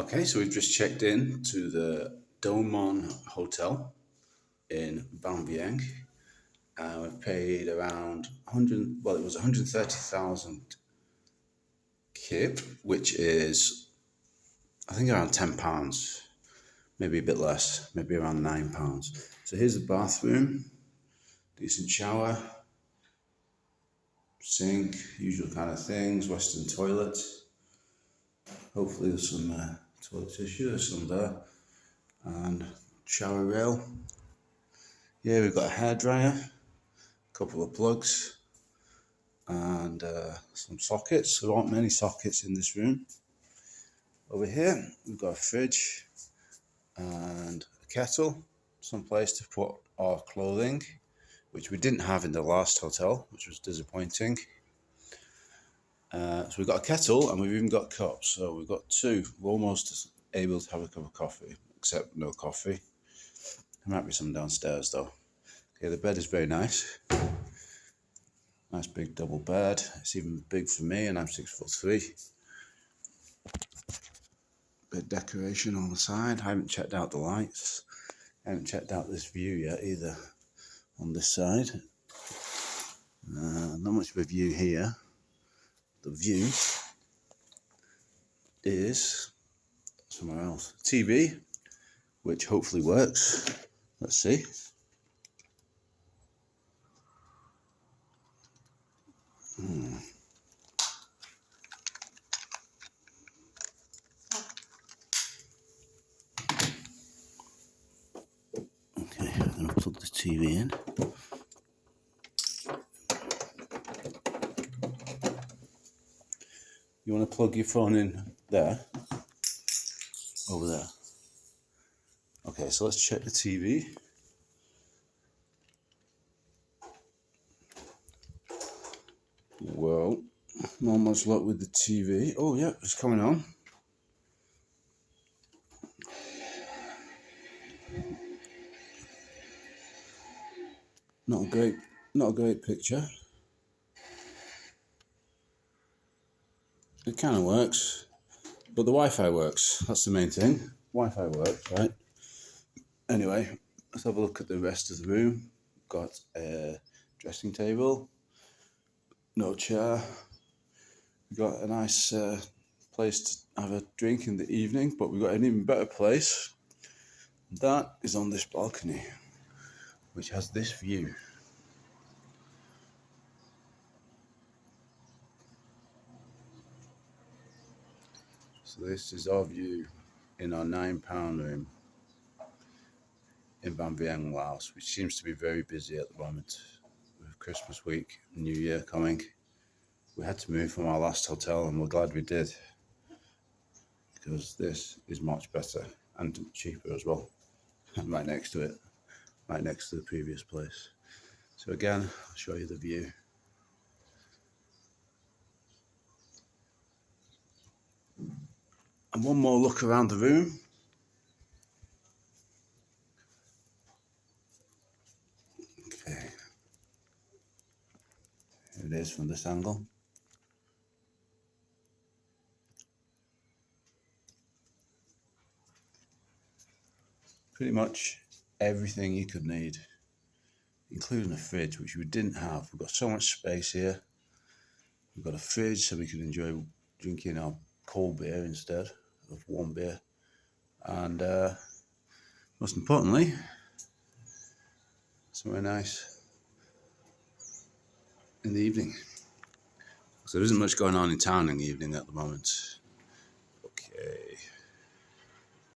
Okay, so we've just checked in to the Domon Hotel in Vang Vieng. Uh, we've paid around 100, well, it was 130,000 kip, which is, I think, around 10 pounds, maybe a bit less, maybe around 9 pounds. So here's the bathroom, decent shower, sink, usual kind of things, Western toilet. Hopefully there's some uh, toilet tissue, there's some there. And shower rail. Yeah, we've got a hairdryer, a couple of plugs, and uh, some sockets. There aren't many sockets in this room. Over here, we've got a fridge and a kettle, some place to put our clothing, which we didn't have in the last hotel, which was disappointing. Uh, so we've got a kettle and we've even got cups. So we've got two. We're almost able to have a cup of coffee, except no coffee. There might be some downstairs though. Okay, the bed is very nice. Nice big double bed. It's even big for me and I'm six foot three. Bit decoration on the side. I haven't checked out the lights. I haven't checked out this view yet either on this side. Uh, not much of a view here the view is somewhere else. TV, which hopefully works. Let's see. Hmm. Okay, I'm going to plug the TV in. You want to plug your phone in there? Over there. Okay, so let's check the TV. Well, not much luck with the TV. Oh, yeah, it's coming on. Not a great, not a great picture. It kind of works, but the Wi-Fi works. That's the main thing. Wi-Fi works, right? Anyway, let's have a look at the rest of the room. Got a dressing table, no chair. We've got a nice uh, place to have a drink in the evening, but we've got an even better place. That is on this balcony, which has this view. So this is our view in our nine pound room in Vang Vieng, Laos, which seems to be very busy at the moment with Christmas week, New Year coming. We had to move from our last hotel and we're glad we did because this is much better and cheaper as well. right next to it, right next to the previous place. So again, I'll show you the view. And one more look around the room. Okay. Here it is from this angle. Pretty much everything you could need, including a fridge, which we didn't have. We've got so much space here. We've got a fridge so we can enjoy drinking our cold beer instead of warm beer. And uh, most importantly, somewhere nice in the evening. So there isn't much going on in town in the evening at the moment.